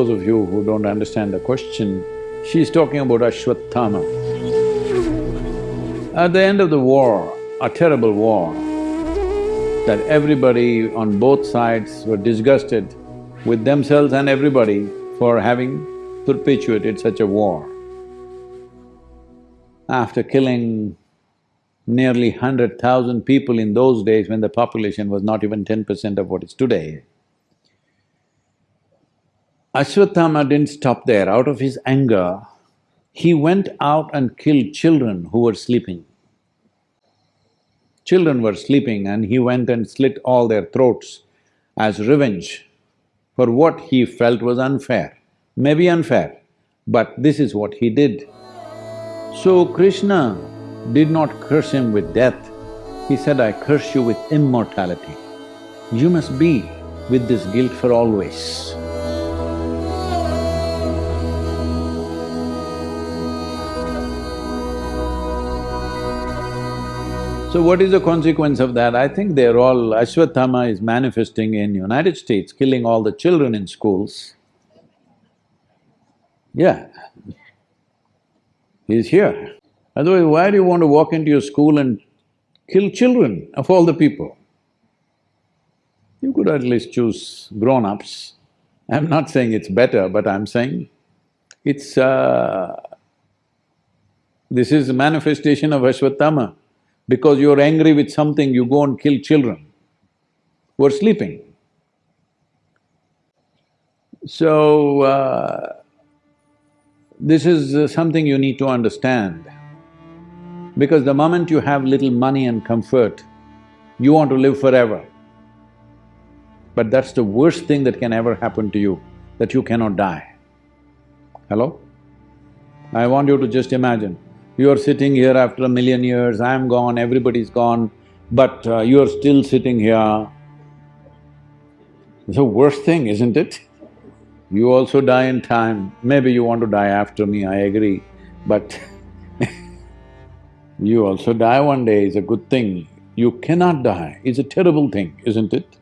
those of you who don't understand the question, she's talking about Ashwatthama. At the end of the war, a terrible war, that everybody on both sides were disgusted with themselves and everybody for having perpetuated such a war. After killing nearly hundred thousand people in those days when the population was not even ten percent of what is today, Ashwatthama didn't stop there. Out of his anger, he went out and killed children who were sleeping. Children were sleeping and he went and slit all their throats as revenge for what he felt was unfair. Maybe unfair, but this is what he did. So Krishna did not curse him with death, he said, I curse you with immortality. You must be with this guilt for always. So what is the consequence of that? I think they're all… Ashwatthama is manifesting in United States, killing all the children in schools. Yeah, he's here. Otherwise, why do you want to walk into your school and kill children of all the people? You could at least choose grown-ups. I'm not saying it's better, but I'm saying it's… Uh, this is a manifestation of Ashwatthama. Because you're angry with something, you go and kill children who are sleeping. So, uh, this is uh, something you need to understand. Because the moment you have little money and comfort, you want to live forever. But that's the worst thing that can ever happen to you, that you cannot die. Hello? I want you to just imagine, you're sitting here after a million years, I'm gone, everybody's gone, but uh, you're still sitting here. It's the worst thing, isn't it? You also die in time. Maybe you want to die after me, I agree, but you also die one day is a good thing. You cannot die, it's a terrible thing, isn't it?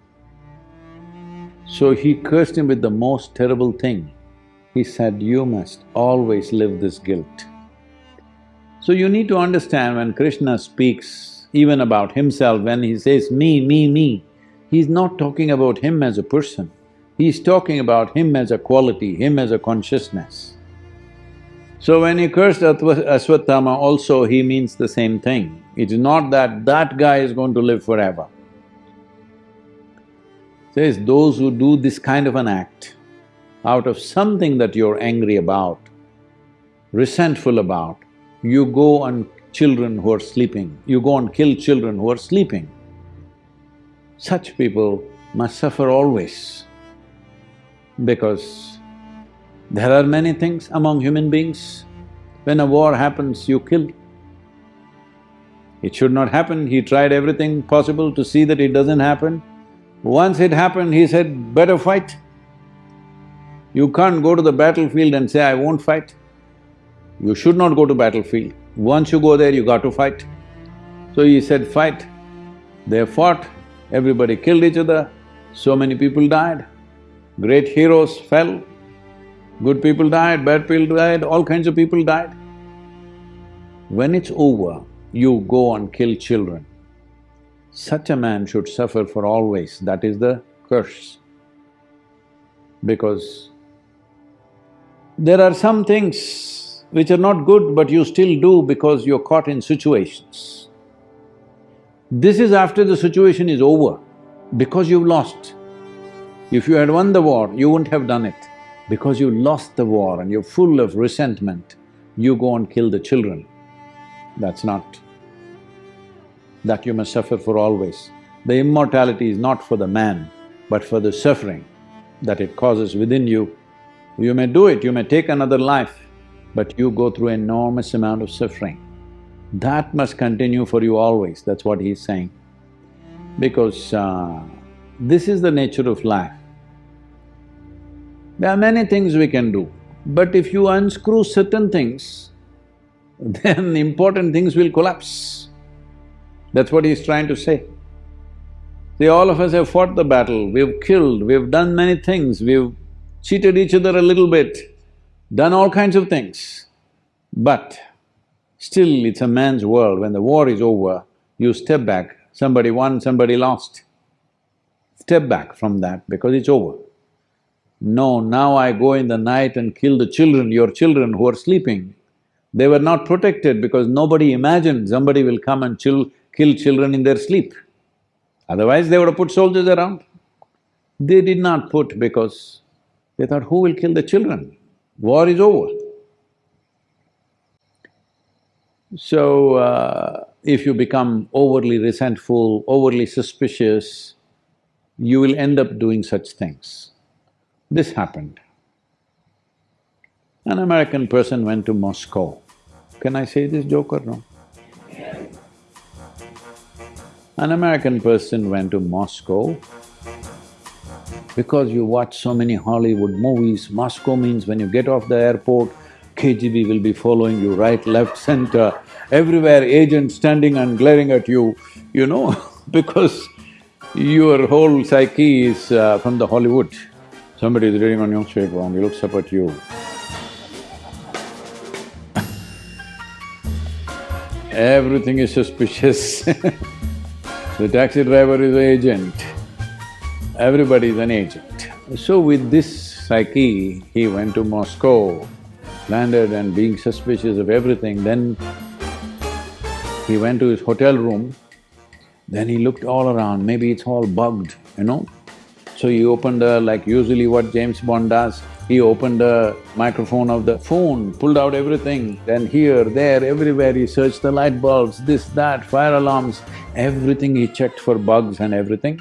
So he cursed him with the most terrible thing. He said, you must always live this guilt. So you need to understand when Krishna speaks even about himself, when he says me, me, me, he's not talking about him as a person, he's talking about him as a quality, him as a consciousness. So when he cursed Ashwatthama also, he means the same thing. It's not that that guy is going to live forever. Says, those who do this kind of an act out of something that you're angry about, resentful about, you go and children who are sleeping, you go and kill children who are sleeping. Such people must suffer always because there are many things among human beings. When a war happens, you kill. It should not happen, he tried everything possible to see that it doesn't happen. Once it happened, he said, better fight. You can't go to the battlefield and say, I won't fight. You should not go to battlefield. Once you go there, you got to fight. So he said, fight. They fought, everybody killed each other, so many people died. Great heroes fell, good people died, bad people died, all kinds of people died. When it's over, you go and kill children. Such a man should suffer for always, that is the curse. Because there are some things which are not good but you still do because you're caught in situations. This is after the situation is over, because you've lost. If you had won the war, you wouldn't have done it. Because you lost the war and you're full of resentment, you go and kill the children. That's not. That you must suffer for always. The immortality is not for the man, but for the suffering that it causes within you. You may do it, you may take another life, but you go through enormous amount of suffering. That must continue for you always, that's what he's saying. Because uh, this is the nature of life. There are many things we can do, but if you unscrew certain things, then important things will collapse. That's what he's trying to say. See, all of us have fought the battle, we've killed, we've done many things, we've cheated each other a little bit, done all kinds of things. But still it's a man's world, when the war is over, you step back, somebody won, somebody lost. Step back from that because it's over. No, now I go in the night and kill the children, your children who are sleeping. They were not protected because nobody imagined somebody will come and chill, kill children in their sleep. Otherwise, they would have put soldiers around. They did not put because they thought, who will kill the children? War is over. So, uh, if you become overly resentful, overly suspicious, you will end up doing such things. This happened. An American person went to Moscow. Can I say this joke or no? An American person went to Moscow because you watch so many Hollywood movies, Moscow means when you get off the airport, KGB will be following you right, left, center, everywhere agents standing and glaring at you, you know, because your whole psyche is uh, from the Hollywood. Somebody is reading a newspaper and he looks up at you. Everything is suspicious The taxi driver is an agent, everybody is an agent. So with this psyche, he went to Moscow, landed and being suspicious of everything, then he went to his hotel room, then he looked all around, maybe it's all bugged, you know. So he opened a… like usually what James Bond does, he opened the microphone of the phone, pulled out everything, then here, there, everywhere he searched the light bulbs, this, that, fire alarms, everything he checked for bugs and everything.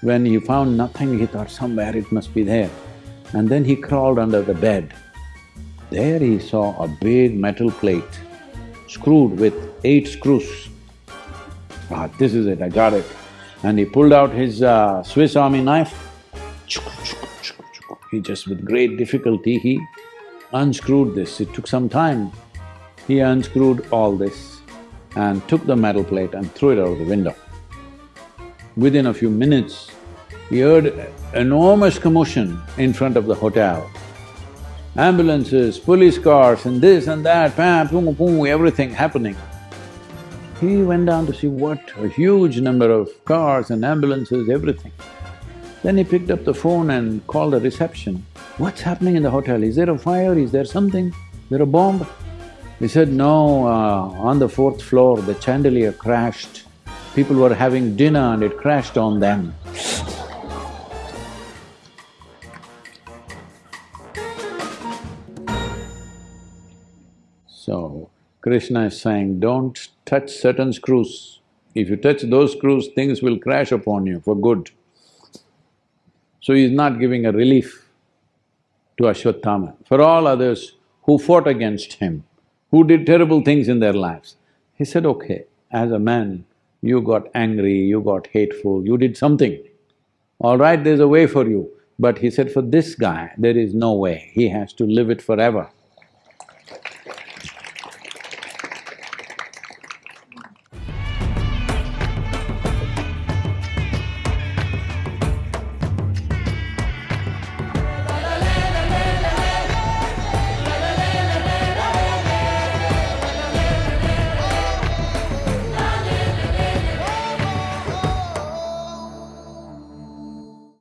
When he found nothing, he thought somewhere it must be there. And then he crawled under the bed. There he saw a big metal plate screwed with eight screws. Ah, this is it, I got it. And he pulled out his uh, Swiss army knife, he just with great difficulty he unscrewed this, it took some time. He unscrewed all this and took the metal plate and threw it out of the window. Within a few minutes, he heard enormous commotion in front of the hotel. Ambulances, police cars and this and that, pam, boom, boom, everything happening. He went down to see what a huge number of cars and ambulances, everything. Then he picked up the phone and called the reception. What's happening in the hotel? Is there a fire? Is there something? Is there a bomb? He said, no, uh, on the fourth floor the chandelier crashed. People were having dinner and it crashed on them. So, Krishna is saying, don't touch certain screws. If you touch those screws, things will crash upon you for good. So he's not giving a relief to Ashwatthama. For all others who fought against him, who did terrible things in their lives, he said, okay, as a man, you got angry, you got hateful, you did something. All right, there's a way for you. But he said, for this guy, there is no way, he has to live it forever.